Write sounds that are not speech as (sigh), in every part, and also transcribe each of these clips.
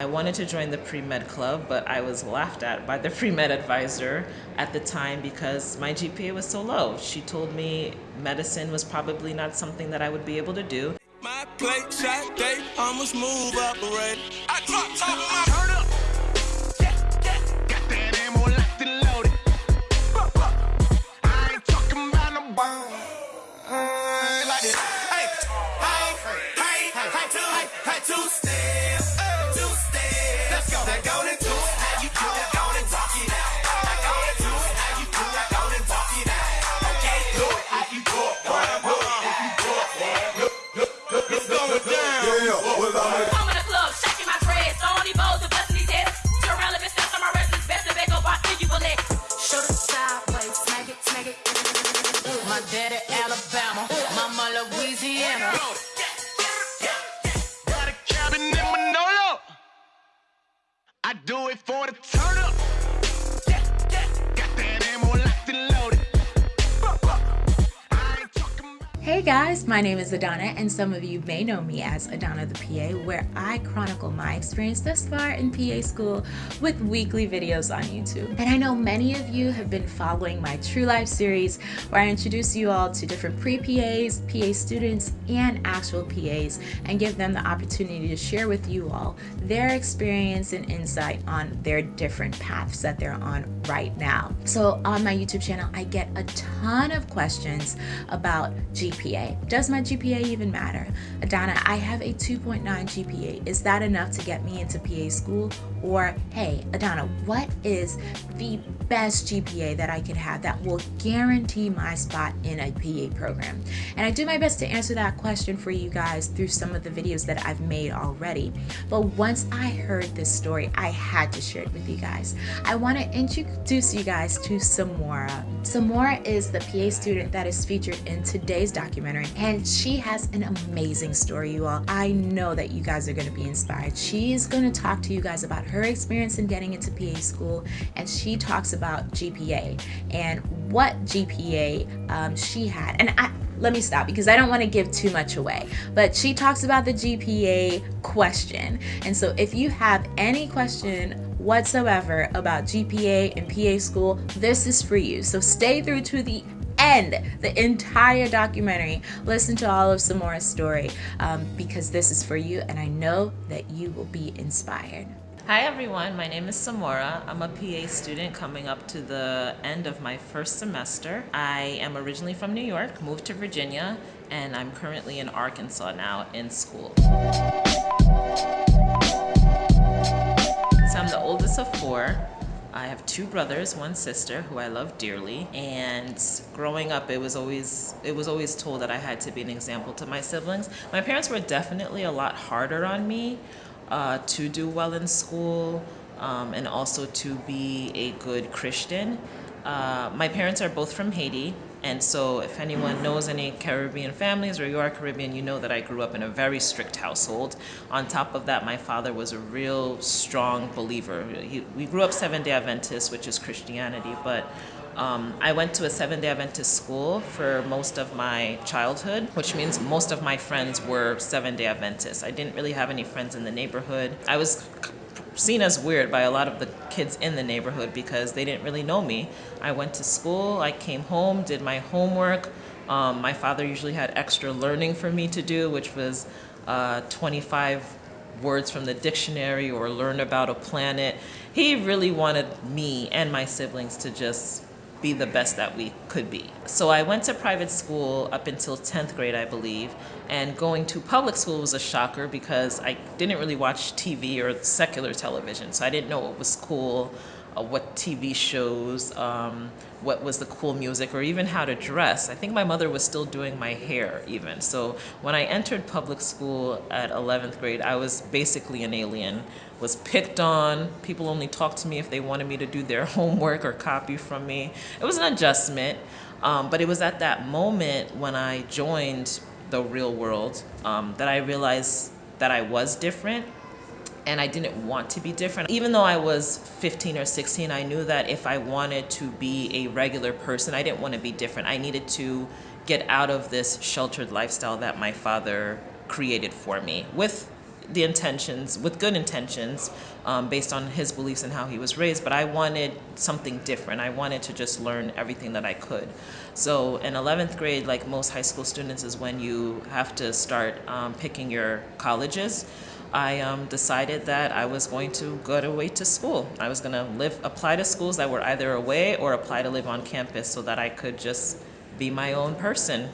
I wanted to join the pre-med club, but I was laughed at by the (laughs) pre-med advisor at the time because my GPA was so low. She told me medicine was probably not something that I would be able to do. My plate shot, they almost move operate. I drop top of my turn up. Two Hey guys, my name is Adana and some of you may know me as Adana the PA where I chronicle my experience thus far in PA school with weekly videos on YouTube. And I know many of you have been following my True Life series where I introduce you all to different pre-PAs, PA students, and actual PAs and give them the opportunity to share with you all their experience and insight on their different paths that they're on right now. So on my YouTube channel, I get a ton of questions about GP GPA. Does my GPA even matter? Adana, I have a 2.9 GPA. Is that enough to get me into PA school? Or, hey, Adana, what is the best GPA that I could have that will guarantee my spot in a PA program? And I do my best to answer that question for you guys through some of the videos that I've made already. But once I heard this story, I had to share it with you guys. I want to introduce you guys to Samora. Samora is the PA student that is featured in today's documentary documentary and she has an amazing story you all i know that you guys are going to be inspired she's going to talk to you guys about her experience in getting into pa school and she talks about gpa and what gpa um, she had and i let me stop because I don't want to give too much away. But she talks about the GPA question. And so if you have any question whatsoever about GPA and PA school, this is for you. So stay through to the end, the entire documentary. Listen to all of Samora's story um, because this is for you and I know that you will be inspired. Hi everyone, my name is Samora. I'm a PA student coming up to the end of my first semester. I am originally from New York, moved to Virginia, and I'm currently in Arkansas now in school. So I'm the oldest of four. I have two brothers, one sister who I love dearly. And growing up, it was always it was always told that I had to be an example to my siblings. My parents were definitely a lot harder on me uh, to do well in school um, and also to be a good Christian. Uh, my parents are both from Haiti. And so if anyone knows any Caribbean families or you are Caribbean, you know that I grew up in a very strict household. On top of that, my father was a real strong believer. He, we grew up Seventh-day Adventist, which is Christianity, but um, I went to a Seventh-day Adventist school for most of my childhood, which means most of my friends were Seventh-day Adventists. I didn't really have any friends in the neighborhood. I was seen as weird by a lot of the kids in the neighborhood because they didn't really know me. I went to school, I came home, did my homework. Um, my father usually had extra learning for me to do, which was uh, 25 words from the dictionary or learn about a planet. He really wanted me and my siblings to just be the best that we could be. So I went to private school up until 10th grade, I believe, and going to public school was a shocker because I didn't really watch TV or secular television, so I didn't know what was cool what TV shows, um, what was the cool music, or even how to dress. I think my mother was still doing my hair even. So when I entered public school at 11th grade, I was basically an alien, was picked on. People only talked to me if they wanted me to do their (laughs) homework or copy from me. It was an adjustment, um, but it was at that moment when I joined the real world um, that I realized that I was different and I didn't want to be different. Even though I was 15 or 16, I knew that if I wanted to be a regular person, I didn't want to be different. I needed to get out of this sheltered lifestyle that my father created for me with the intentions with good intentions um, based on his beliefs and how he was raised but i wanted something different i wanted to just learn everything that i could so in 11th grade like most high school students is when you have to start um, picking your colleges I um, decided that I was going to go away to school. I was going to live, apply to schools that were either away or apply to live on campus so that I could just be my own person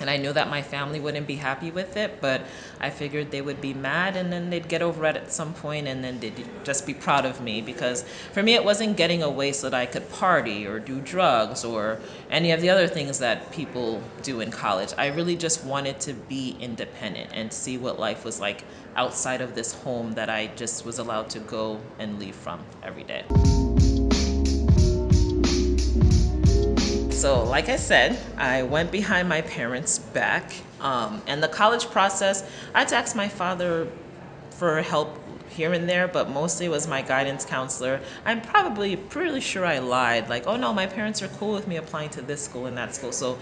and I knew that my family wouldn't be happy with it, but I figured they would be mad and then they'd get over it at some point and then they'd just be proud of me because for me it wasn't getting away so that I could party or do drugs or any of the other things that people do in college. I really just wanted to be independent and see what life was like outside of this home that I just was allowed to go and leave from every day. So like I said, I went behind my parents' back. Um, and the college process, I had to ask my father for help here and there, but mostly was my guidance counselor. I'm probably pretty sure I lied, like, oh no, my parents are cool with me applying to this school and that school. So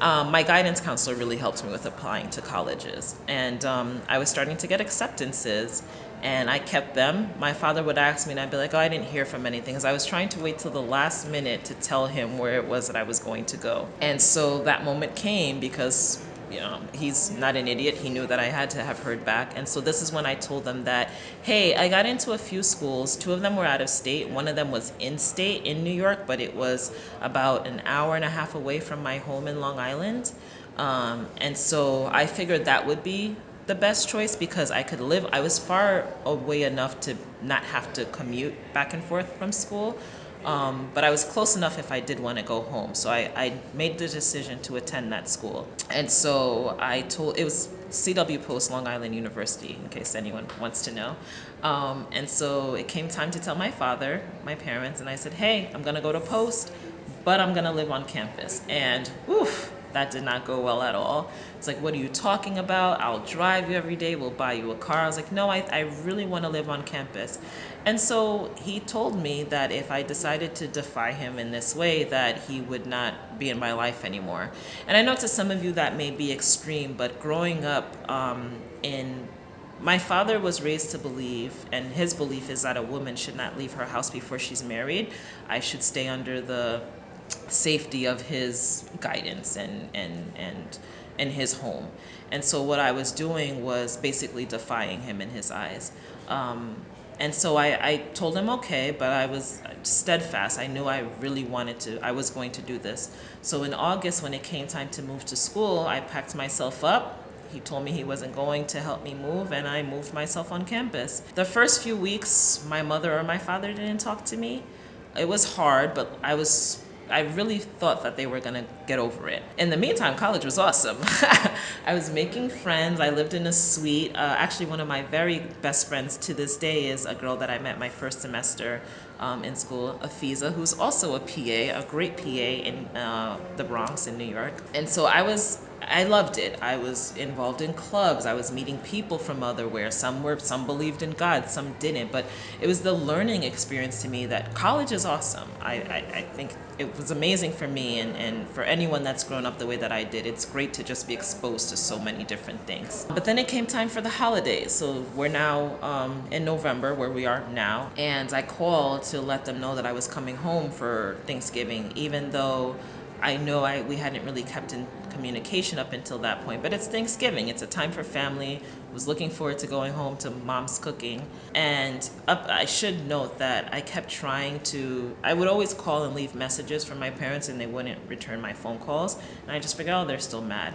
um, my guidance counselor really helped me with applying to colleges. And um, I was starting to get acceptances and I kept them. My father would ask me and I'd be like, oh, I didn't hear from anything because I was trying to wait till the last minute to tell him where it was that I was going to go. And so that moment came because you know, he's not an idiot. He knew that I had to have heard back. And so this is when I told them that, hey, I got into a few schools. Two of them were out of state. One of them was in state in New York, but it was about an hour and a half away from my home in Long Island. Um, and so I figured that would be the best choice because I could live, I was far away enough to not have to commute back and forth from school. Um, but I was close enough if I did want to go home. So I, I made the decision to attend that school. And so I told, it was CW Post, Long Island University, in case anyone wants to know. Um, and so it came time to tell my father, my parents, and I said, hey, I'm going to go to Post, but I'm going to live on campus. And oof, that did not go well at all. It's like, what are you talking about? I'll drive you every day. We'll buy you a car. I was like, no, I, I really want to live on campus. And so he told me that if I decided to defy him in this way, that he would not be in my life anymore. And I know to some of you that may be extreme, but growing up um, in my father was raised to believe, and his belief is that a woman should not leave her house before she's married. I should stay under the safety of his guidance and and and in his home. And so what I was doing was basically defying him in his eyes. Um, and so I, I told him okay, but I was steadfast. I knew I really wanted to, I was going to do this. So in August, when it came time to move to school, I packed myself up. He told me he wasn't going to help me move, and I moved myself on campus. The first few weeks, my mother or my father didn't talk to me. It was hard, but I was I really thought that they were gonna get over it. In the meantime, college was awesome. (laughs) I was making friends. I lived in a suite. Uh, actually, one of my very best friends to this day is a girl that I met my first semester um, in school, Afiza, who's also a PA, a great PA in uh, the Bronx in New York. And so I was I loved it. I was involved in clubs. I was meeting people from otherwhere. Some were, some believed in God, some didn't. But it was the learning experience to me that college is awesome. I, I, I think it was amazing for me and, and for anyone that's grown up the way that I did. It's great to just be exposed to so many different things. But then it came time for the holidays. So we're now um, in November, where we are now. And I called to let them know that I was coming home for Thanksgiving, even though I know I we hadn't really kept in communication up until that point, but it's Thanksgiving. It's a time for family. I was looking forward to going home to mom's cooking. And up, I should note that I kept trying to, I would always call and leave messages for my parents and they wouldn't return my phone calls. And I just figured, oh, they're still mad.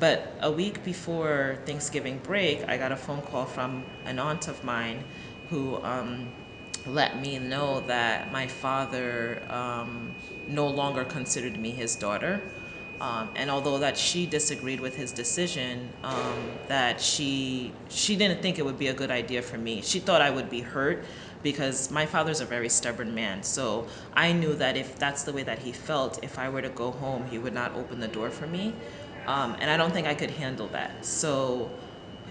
But a week before Thanksgiving break, I got a phone call from an aunt of mine who um, let me know that my father um, no longer considered me his daughter. Um, and although that she disagreed with his decision, um, that she she didn't think it would be a good idea for me. She thought I would be hurt because my father's a very stubborn man. So I knew that if that's the way that he felt, if I were to go home, he would not open the door for me. Um, and I don't think I could handle that. So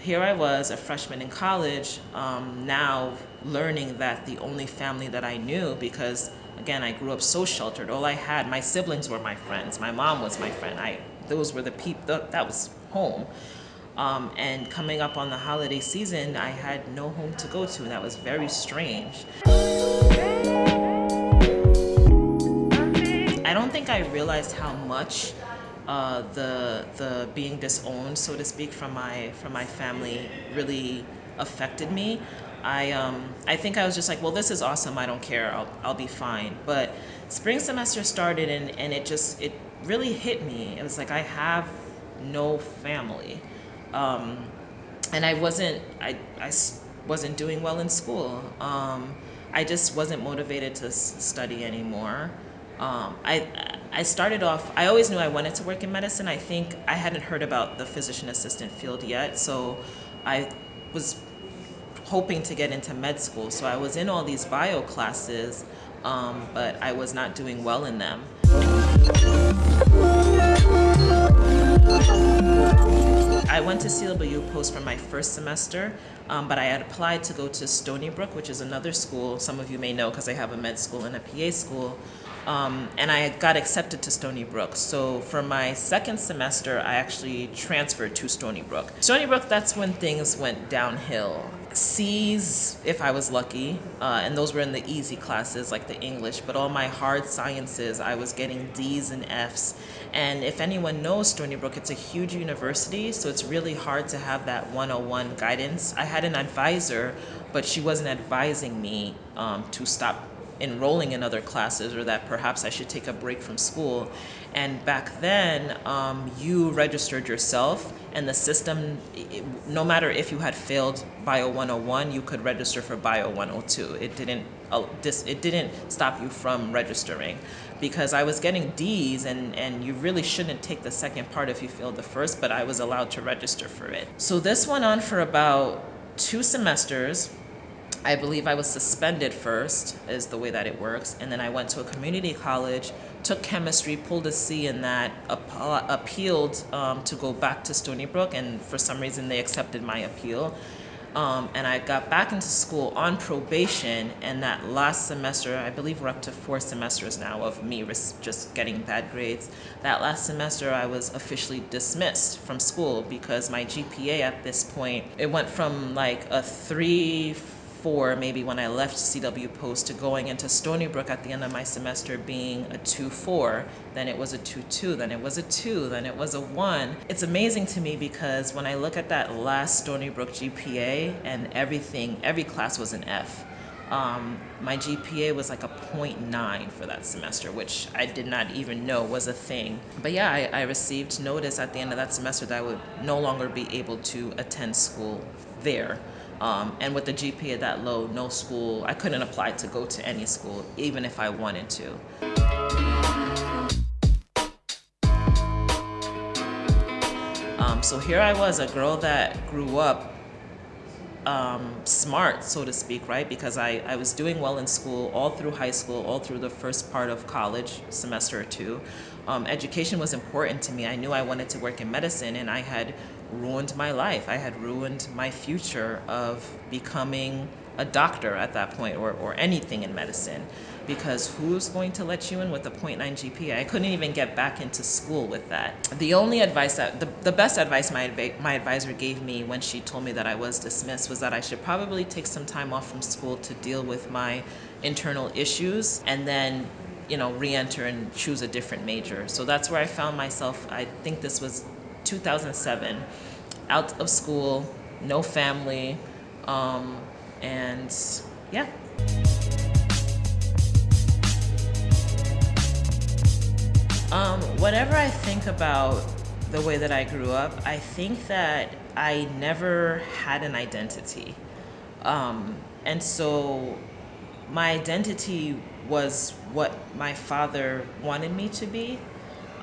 here I was, a freshman in college, um, now learning that the only family that I knew, because again, I grew up so sheltered. All I had, my siblings were my friends. My mom was my friend. I, those were the people, that was home. Um, and coming up on the holiday season, I had no home to go to, that was very strange. I don't think I realized how much uh, the the being disowned, so to speak, from my from my family really affected me. I um, I think I was just like, well, this is awesome. I don't care. I'll I'll be fine. But spring semester started, and and it just it really hit me. It was like I have no family, um, and I wasn't I I wasn't doing well in school. Um, I just wasn't motivated to study anymore. Um, I I started off. I always knew I wanted to work in medicine. I think I hadn't heard about the physician assistant field yet, so I was hoping to get into med school. So I was in all these bio classes, um, but I was not doing well in them. To CW Post for my first semester, um, but I had applied to go to Stony Brook, which is another school. Some of you may know because I have a med school and a PA school. Um, and I got accepted to Stony Brook. So for my second semester, I actually transferred to Stony Brook. Stony Brook, that's when things went downhill. C's, if I was lucky, uh, and those were in the easy classes like the English, but all my hard sciences, I was getting D's and F's. And if anyone knows Stony Brook, it's a huge university, so it's really hard to have that 101 guidance. I had an advisor, but she wasn't advising me um, to stop enrolling in other classes or that perhaps I should take a break from school. And back then, um, you registered yourself and the system, it, no matter if you had failed Bio 101, you could register for Bio 102. It didn't, uh, it didn't stop you from registering because I was getting D's and, and you really shouldn't take the second part if you failed the first, but I was allowed to register for it. So this went on for about two semesters I believe I was suspended first, is the way that it works. And then I went to a community college, took chemistry, pulled a C in that, appealed um, to go back to Stony Brook, and for some reason they accepted my appeal. Um, and I got back into school on probation, and that last semester, I believe we're up to four semesters now of me just getting bad grades. That last semester, I was officially dismissed from school because my GPA at this point, it went from like a three, four, maybe when I left CW Post, to going into Stony Brook at the end of my semester being a 2-4, then it was a 2-2, then it was a 2, then it was a 1. It's amazing to me because when I look at that last Stony Brook GPA and everything, every class was an F. Um, my GPA was like a 0.9 for that semester, which I did not even know was a thing. But yeah, I, I received notice at the end of that semester that I would no longer be able to attend school there. Um, and with the GPA that low, no school, I couldn't apply to go to any school, even if I wanted to. Um, so here I was, a girl that grew up um, smart, so to speak, right? Because I, I was doing well in school all through high school, all through the first part of college, semester or two. Um, education was important to me. I knew I wanted to work in medicine and I had ruined my life. I had ruined my future of becoming a doctor at that point or, or anything in medicine because who's going to let you in with a 0.9 GPA? I couldn't even get back into school with that. The only advice that, the, the best advice my, my advisor gave me when she told me that I was dismissed was that I should probably take some time off from school to deal with my internal issues and then you know, re-enter and choose a different major. So that's where I found myself, I think this was 2007, out of school, no family, um, and yeah. Um, I think about the way that I grew up, I think that I never had an identity. Um, and so my identity was what my father wanted me to be.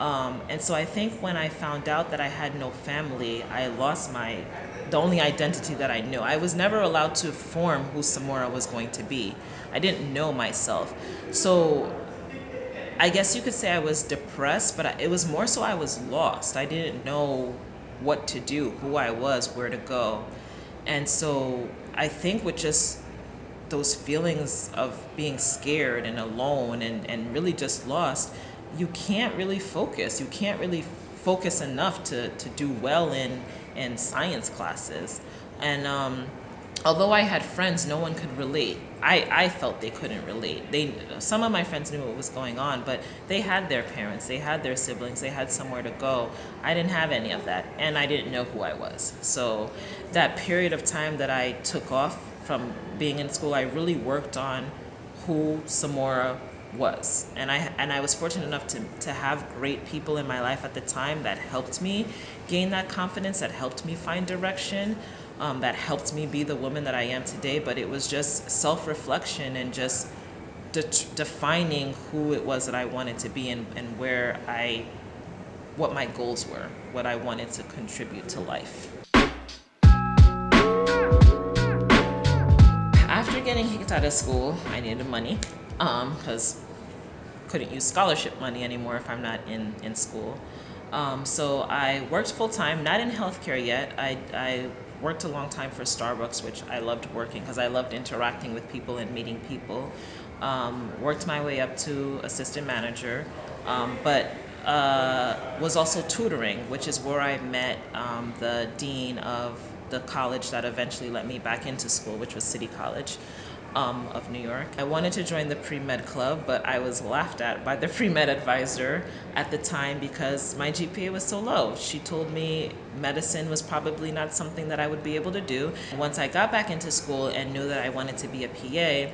Um, and so I think when I found out that I had no family, I lost my, the only identity that I knew. I was never allowed to form who Samora was going to be. I didn't know myself. So I guess you could say I was depressed, but it was more so I was lost. I didn't know what to do, who I was, where to go. And so I think with just those feelings of being scared and alone and, and really just lost, you can't really focus. You can't really focus enough to, to do well in, in science classes. And um, although I had friends, no one could relate. I, I felt they couldn't relate. They some of my friends knew what was going on, but they had their parents, they had their siblings, they had somewhere to go. I didn't have any of that, and I didn't know who I was. So that period of time that I took off from being in school, I really worked on who Samora was. And I and I was fortunate enough to, to have great people in my life at the time that helped me gain that confidence, that helped me find direction um, that helped me be the woman that I am today. But it was just self reflection and just de- defining who it was that I wanted to be and, and where I, what my goals were, what I wanted to contribute to life. Getting kicked out of school, I needed money because um, couldn't use scholarship money anymore if I'm not in, in school. Um, so I worked full time, not in healthcare yet. I, I worked a long time for Starbucks, which I loved working because I loved interacting with people and meeting people. Um, worked my way up to assistant manager, um, but uh, was also tutoring, which is where I met um, the dean of the college that eventually let me back into school, which was City College um, of New York. I wanted to join the pre-med club, but I was laughed at by the (laughs) pre-med advisor at the time because my GPA was so low. She told me medicine was probably not something that I would be able to do. Once I got back into school and knew that I wanted to be a PA,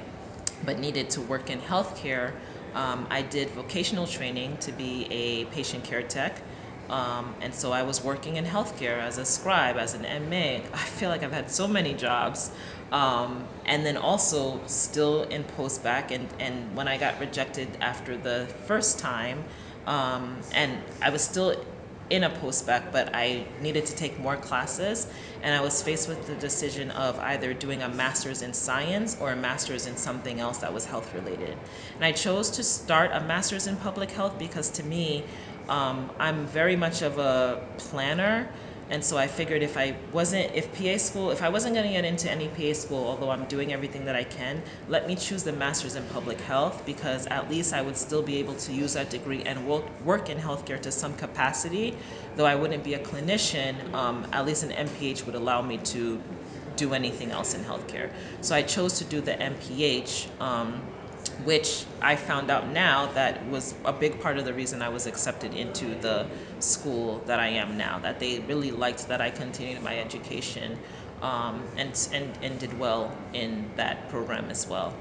but needed to work in healthcare, um, I did vocational training to be a patient care tech. Um, and so I was working in healthcare as a scribe, as an MA. I feel like I've had so many jobs. Um, and then also still in post bac and, and when I got rejected after the first time um, and I was still in a post bac but I needed to take more classes and I was faced with the decision of either doing a master's in science or a master's in something else that was health related and I chose to start a master's in public health because to me um, I'm very much of a planner and so I figured if I wasn't, if PA school, if I wasn't going to get into any PA school, although I'm doing everything that I can, let me choose the master's in public health because at least I would still be able to use that degree and work work in healthcare to some capacity. Though I wouldn't be a clinician, um, at least an MPH would allow me to do anything else in healthcare. So I chose to do the MPH. Um, which I found out now that was a big part of the reason I was accepted into the school that I am now. That they really liked that I continued my education um, and, and, and did well in that program as well.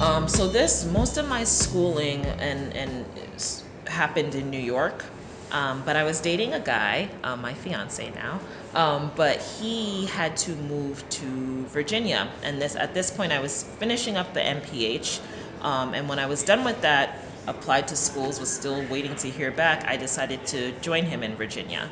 Um, so this, most of my schooling and, and happened in New York. Um, but I was dating a guy, uh, my fiance now, um, but he had to move to Virginia. And this at this point, I was finishing up the MPH. Um, and when I was done with that, applied to schools, was still waiting to hear back, I decided to join him in Virginia.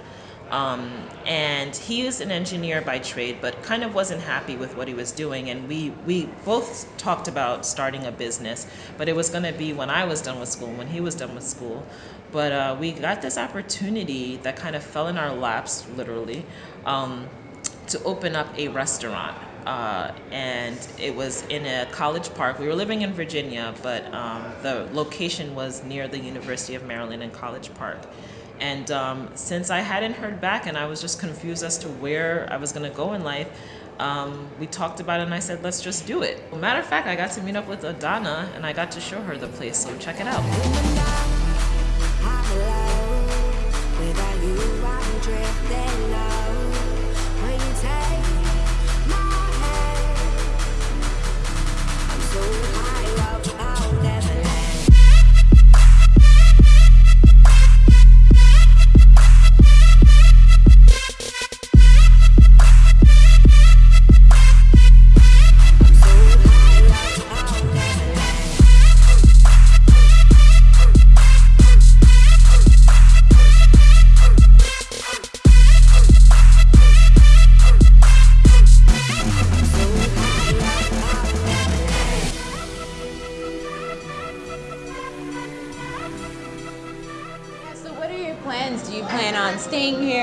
Um, and he is an engineer by trade, but kind of wasn't happy with what he was doing. And we, we both talked about starting a business, but it was going to be when I was done with school, when he was done with school. But uh, we got this opportunity that kind of fell in our laps, literally, um, to open up a restaurant. Uh, and it was in a college park. We were living in Virginia, but um, the location was near the University of Maryland in College Park. And um, since I hadn't heard back and I was just confused as to where I was going to go in life, um, we talked about it and I said, let's just do it. Matter of fact, I got to meet up with Adana and I got to show her the place, so check it out.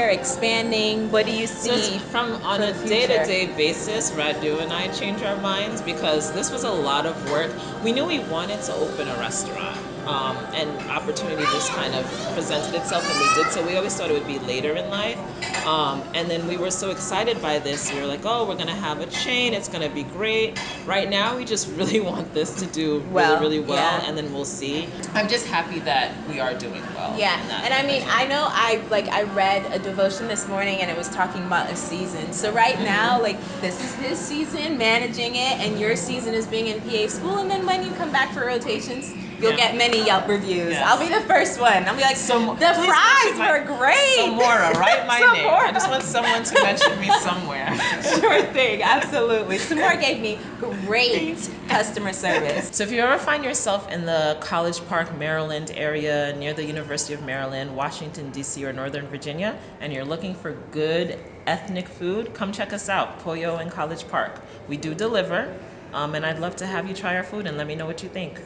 Expanding? What do you see? from on a day-to-day basis, Radu and I change our minds because this was a lot of work. We knew we wanted to open a restaurant, um, and opportunity just kind of presented itself, and we did. So we always thought it would be later in life, um, and then we were so excited by this. We were like, "Oh, we're gonna have a chain. It's gonna be great." Right now, we just (laughs) really want this to do Well, really, really well, yeah. and then we'll see. I'm just happy that we are doing well. Yeah, and I mean. I know I like I read a devotion this morning, and it was talking about a season. So right Mm-hmm. now, like this is his season, managing it, and your season is being in PA school. And then when you come back for rotations, you'll Yeah. get many Yelp reviews. Yes. I'll be the first one. I'll be like, So- the fries mention my- were great. Samora, write my (laughs) name. I just want someone to mention me somewhere. (laughs) sure thing, absolutely. Samora gave me great customer service. So if you ever find yourself in the College Park, Maryland area near the University of Maryland, Washington, D.C., or Northern Virginia, and you're looking for good ethnic food, come check us out, Pollo in College Park. We do deliver, um, and I'd love to have you try our food and let me know what you think.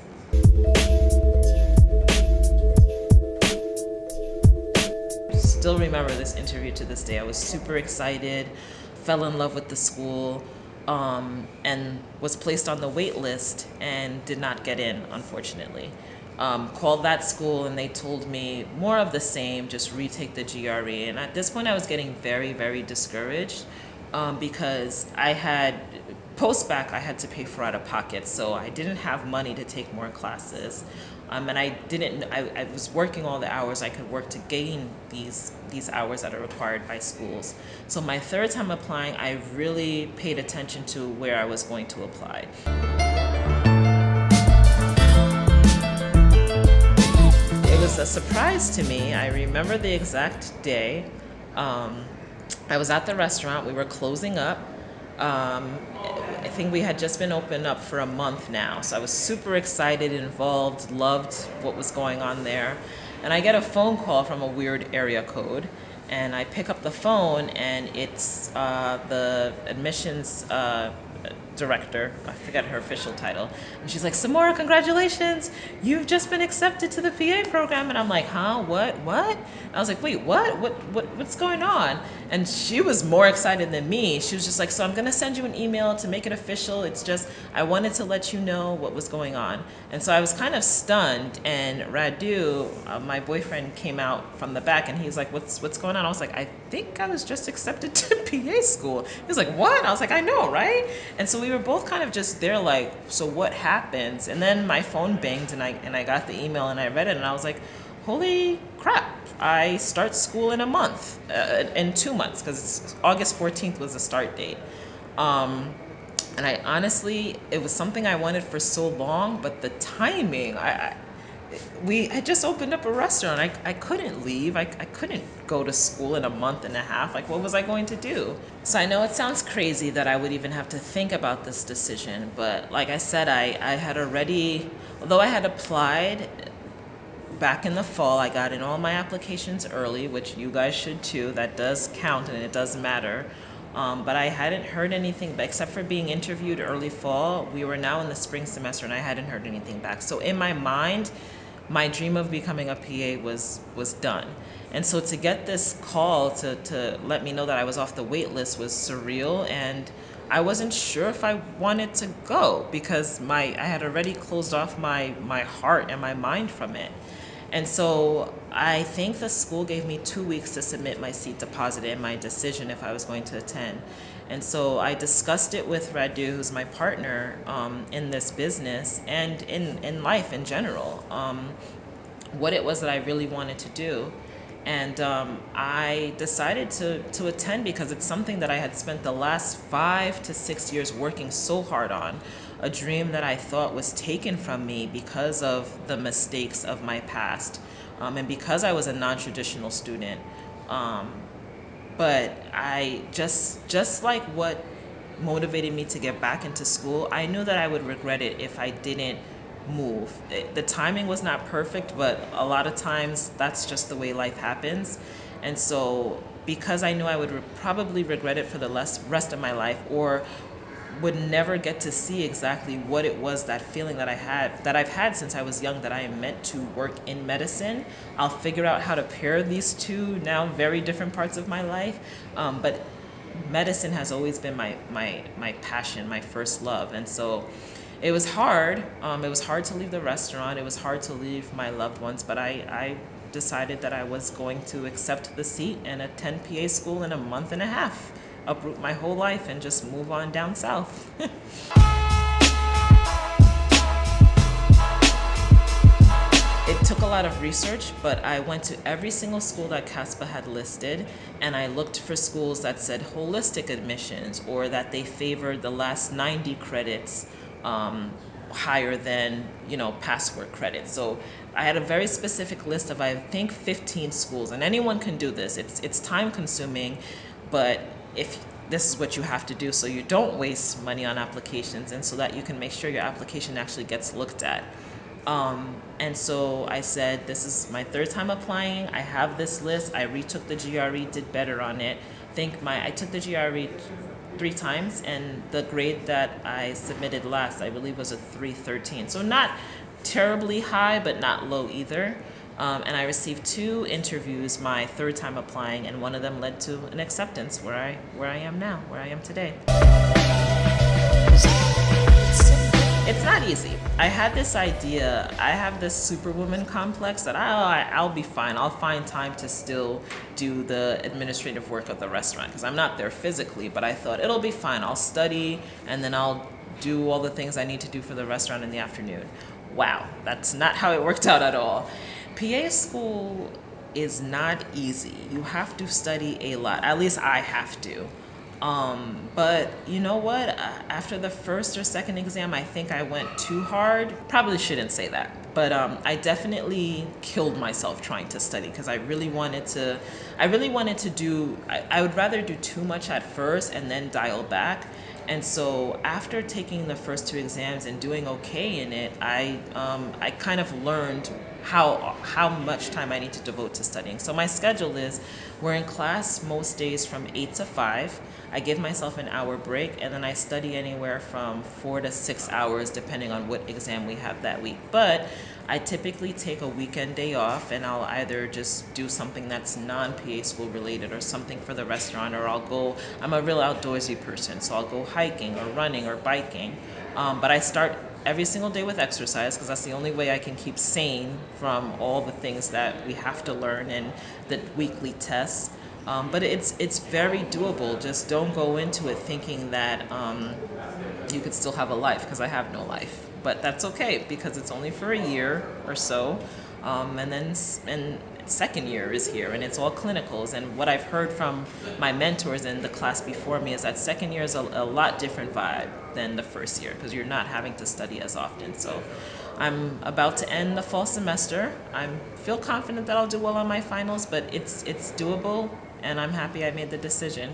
Still remember this interview to this day. I was super excited, fell in love with the school, um, and was placed on the wait list and did not get in, unfortunately. Um, called that school and they told me more of the same, just retake the GRE. And at this point, I was getting very, very discouraged um, because I had post bac I had to pay for out of pocket, so I didn't have money to take more classes, um, and I didn't. I, I was working all the hours I could work to gain these these hours that are required by schools. So my third time applying, I really paid attention to where I was going to apply. It was a surprise to me. I remember the exact day. Um, I was at the restaurant. We were closing up. Um, I think we had just been open up for a month now. So I was super excited, involved, loved what was going on there. And I get a phone call from a weird area code. And I pick up the phone, and it's uh, the admissions uh, director. I forget her official title. And she's like, Samora, congratulations. You've just been accepted to the PA program. And I'm like, huh? What? What? And I was like, wait, what? What? What? What's going on? And she was more excited than me. She was just like, so I'm going to send you an email to make it official. It's just, I wanted to let you know what was going on. And so I was kind of stunned. And Radu, uh, my boyfriend, came out from the back and he's like, what's, what's going on? I was like, I think I was just accepted to (laughs) PA school. He was like, what? I was like, I know, right? And so we were both kind of just there like, so what happens? And then my phone banged and I, and I got the email and I read it and I was like, holy crap. I start school in a month, uh, in two months, because August 14th was the start date. Um, and I honestly, it was something I wanted for so long, but the timing, I, I we had just opened up a restaurant. I, I couldn't leave. I, I couldn't go to school in a month and a half. Like, what was I going to do? So I know it sounds crazy that I would even have to think about this decision, but like I said, I, I had already, although I had applied back in the fall, I got in all my applications early, which you guys should too. That does count and it does matter. Um, but I hadn't heard anything, except for being interviewed early fall. We were now in the spring semester, and I hadn't heard anything back. So in my mind, my dream of becoming a PA was was done. And so to get this call to to let me know that I was off the wait list was surreal, and I wasn't sure if I wanted to go because my I had already closed off my my heart and my mind from it. And so I think the school gave me two weeks to submit my seat deposit and my decision if I was going to attend. And so I discussed it with Radu, who's my partner um, in this business and in, in life in general, um, what it was that I really wanted to do. And um, I decided to, to attend because it's something that I had spent the last five to six years working so hard on a dream that I thought was taken from me because of the mistakes of my past um, and because I was a non-traditional student. Um, but I just just like what motivated me to get back into school, I knew that I would regret it if I didn't move. It- the timing was not perfect, but a lot of times that's just the way life happens. And so because I knew I would re- probably regret it for the less, rest of my life or would never get to see exactly what it was that feeling that I had that I've had since I was young that I am meant to work in medicine. I'll figure out how to pair these two now very different parts of my life, um, but medicine has always been my my my passion, my first love, and so it was hard. Um, it was hard to leave the restaurant. It was hard to leave my loved ones, but I, I decided that I was going to accept the seat and attend PA school in a month and a half uproot my whole life and just move on down south. (laughs) it took a lot of research, but I went to every single school that CASPA had listed and I looked for schools that said holistic admissions or that they favored the last 90 credits um, higher than you know password credit. So I had a very specific list of I think 15 schools and anyone can do this. It's it's time consuming, but if this is what you have to do so you don't waste money on applications and so that you can make sure your application actually gets looked at. Um, and so I said, this is my third time applying. I have this list. I retook the GRE, did better on it. Think my, I took the GRE three times and the grade that I submitted last, I believe was a 313. So not terribly high, but not low either. Um, and I received two interviews my third time applying, and one of them led to an acceptance where I where I am now, where I am today. It's not easy. I had this idea. I have this superwoman complex that I, I'll be fine. I'll find time to still do the administrative work of the restaurant because I'm not there physically. But I thought it'll be fine. I'll study and then I'll do all the things I need to do for the restaurant in the afternoon. Wow, that's not how it worked out at all. PA school is not easy. You have to study a lot. At least I have to. Um, but you know what? After the first or second exam, I think I went too hard. Probably shouldn't say that. But um, I definitely killed myself trying to study because I really wanted to, I really wanted to do, I, I would rather do too much at first and then dial back. And so after taking the first two exams and doing okay in it, I, um, I kind of learned how how much time I need to devote to studying. So my schedule is we're in class most days from 8 to 5. I give myself an hour break and then I study anywhere from 4 to 6 hours depending on what exam we have that week. But I typically take a weekend day off and I'll either just do something that's non-PA school related or something for the restaurant or I'll go, I'm a real outdoorsy person, so I'll go hiking or running or biking. Um, but I start every single day with exercise because that's the only way I can keep sane from all the things that we have to learn and the weekly tests. Um, but it's it's very doable. Just don't go into it thinking that um, you could still have a life because I have no life. But that's okay because it's only for a year or so, um, and then and second year is here and it's all clinicals. And what I've heard from my mentors in the class before me is that second year is a, a lot different vibe than the first year because you're not having to study as often. So I'm about to end the fall semester. I feel confident that I'll do well on my finals but it's it's doable and I'm happy I made the decision.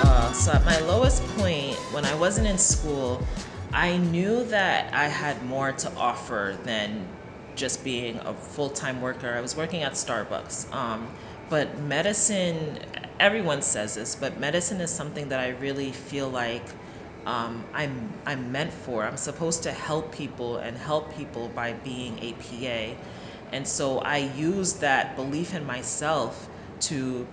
Uh, so at my lowest point when I wasn't in school I knew that I had more to offer than just being a full-time worker. I was working at Starbucks. Um, but medicine, everyone says this, but medicine is something that I really feel like um, I'm, I'm meant for. I'm supposed to help people and help people by being a PA. And so I use that belief in myself to,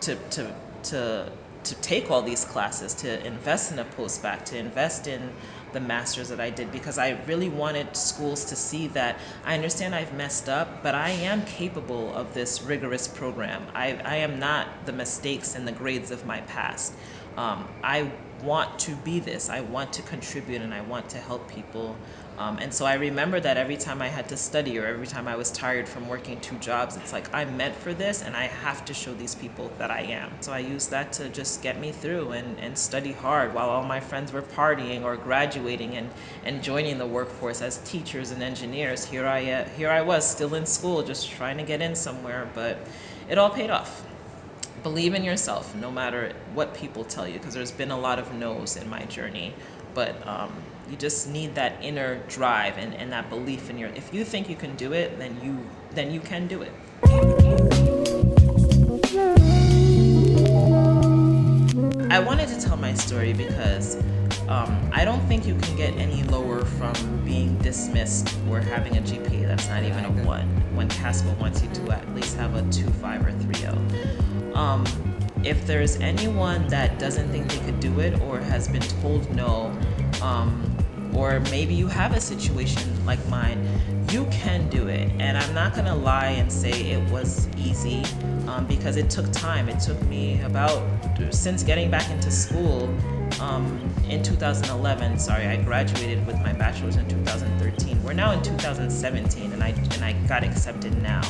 to, to, to, to take all these classes, to invest in a post-bac, to invest in the master's that I did because I really wanted schools to see that I understand I've messed up, but I am capable of this rigorous program. I, I am not the mistakes and the grades of my past. Um, I want to be this. I want to contribute and I want to help people um, and so I remember that every time I had to study or every time I was tired from working two jobs, it's like I'm meant for this and I have to show these people that I am. So I used that to just get me through and, and study hard while all my friends were partying or graduating and, and joining the workforce as teachers and engineers. Here I, uh, here I was still in school just trying to get in somewhere, but it all paid off believe in yourself no matter what people tell you because there's been a lot of no's in my journey but um, you just need that inner drive and, and that belief in your, if you think you can do it, then you, then you can do it. I wanted to tell my story because um, I don't think you can get any lower from being dismissed or having a GPA that's not even a 1 when CASPA wants you to at least have a 2.5 or 3.0. Um, if there's anyone that doesn't think they could do it or has been told no, um, or maybe you have a situation like mine, you can do it. And I'm not gonna lie and say it was easy um, because it took time. It took me about, since getting back into school um, in 2011, sorry, I graduated with my bachelor's in 2013. We're now in 2017 and I, and I got accepted now.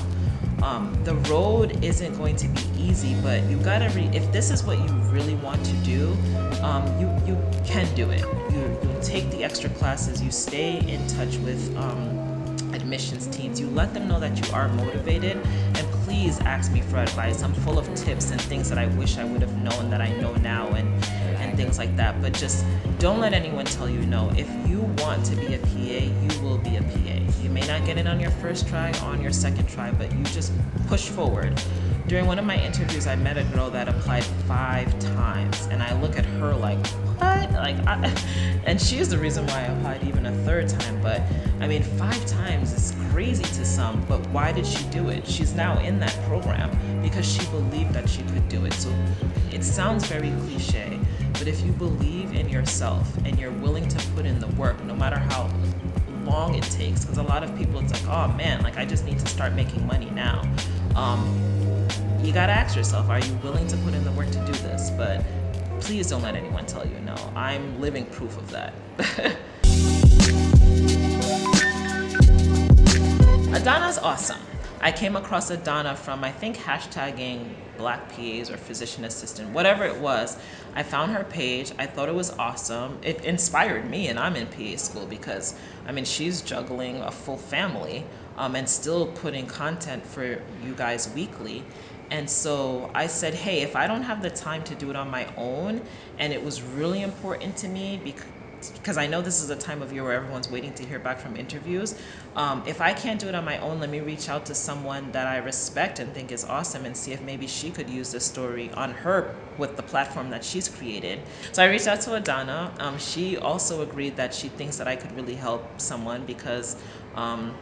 Um, the road isn't going to be easy, but you gotta re- if this is what you really want to do, um, you you can do it. You you take the extra classes, you stay in touch with um, admissions teams, you let them know that you are motivated, and please ask me for advice. I'm full of tips and things that I wish I would have known that I know now, and and things like that. But just don't let anyone tell you no. If you want to be a PA, you will be a PA. You may not get it on your first try, on your second try, but you just push forward. During one of my interviews, I met a girl that applied five times, and I look at her like, what? Like, I, (laughs) and she's the reason why I applied even a third time. But I mean, five times is crazy to some, but why did she do it? She's now in that program because she believed that she could do it. So it sounds very cliche, but if you believe in yourself and you're willing to put in the work, no matter how long it takes, because a lot of people, it's like, oh man, like I just need to start making money now. Um, you gotta ask yourself, are you willing to put in the work to do this? But please don't let anyone tell you no. I'm living proof of that. (laughs) Adana's awesome. I came across Adana from, I think, hashtagging black PAs or physician assistant, whatever it was. I found her page. I thought it was awesome. It inspired me, and I'm in PA school because, I mean, she's juggling a full family um, and still putting content for you guys weekly. And so I said, hey, if I don't have the time to do it on my own, and it was really important to me because because I know this is a time of year where everyone's waiting to hear back from interviews. Um, if I can't do it on my own, let me reach out to someone that I respect and think is awesome and see if maybe she could use this story on her with the platform that she's created. So I reached out to Adana. Um, she also agreed that she thinks that I could really help someone because um,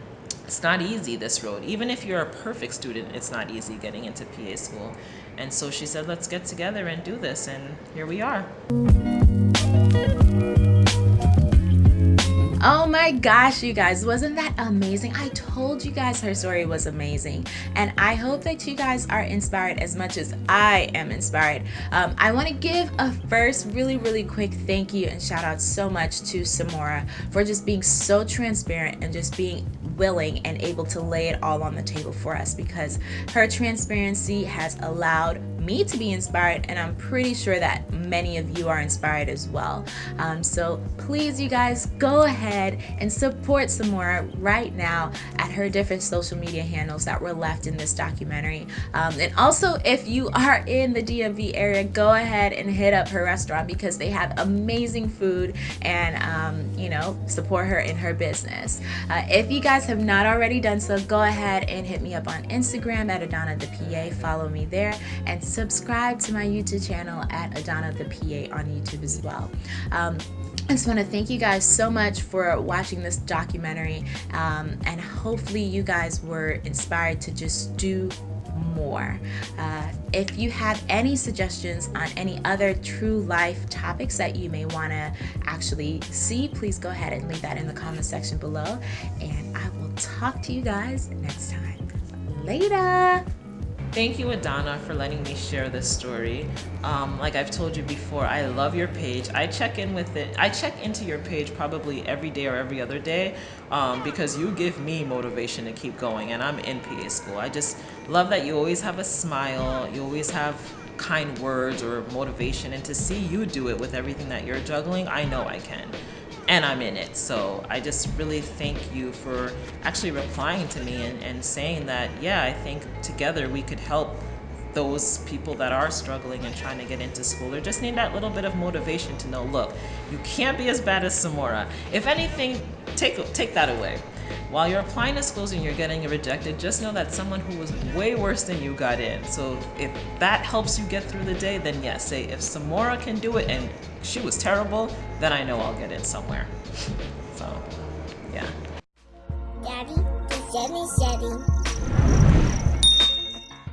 it's not easy this road even if you're a perfect student it's not easy getting into PA school and so she said let's get together and do this and here we are Oh my gosh, you guys, wasn't that amazing? I told you guys her story was amazing. And I hope that you guys are inspired as much as I am inspired. Um, I want to give a first really, really quick thank you and shout out so much to Samora for just being so transparent and just being willing and able to lay it all on the table for us because her transparency has allowed me to be inspired and I'm pretty sure that many of you are inspired as well. Um, so please you guys go ahead and support Samora right now at her different social media handles that were left in this documentary. Um, and also if you are in the DMV area, go ahead and hit up her restaurant because they have amazing food and um, you know, support her in her business. Uh, if you guys have not already done so, go ahead and hit me up on Instagram at Adana the PA. Follow me there and subscribe to my YouTube channel at Adana the PA on YouTube as well. Um, I just want to thank you guys so much for watching this documentary um, and hopefully you guys were inspired to just do more. Uh, if you have any suggestions on any other true life topics that you may want to actually see, please go ahead and leave that in the comment section below. And I will talk to you guys next time. Later! Thank you, Adana, for letting me share this story. Um, like I've told you before, I love your page. I check in with it. I check into your page probably every day or every other day um, because you give me motivation to keep going, and I'm in PA school. I just love that you always have a smile. You always have kind words or motivation, and to see you do it with everything that you're juggling, I know I can and I'm in it. So I just really thank you for actually replying to me and, and saying that, yeah, I think together we could help those people that are struggling and trying to get into school or just need that little bit of motivation to know, look, you can't be as bad as Samora. If anything, take, take that away. While you're applying to schools and you're getting rejected, just know that someone who was way worse than you got in. So if that helps you get through the day, then yes, say if Samora can do it and she was terrible, then I know I'll get in somewhere. So, yeah. Daddy.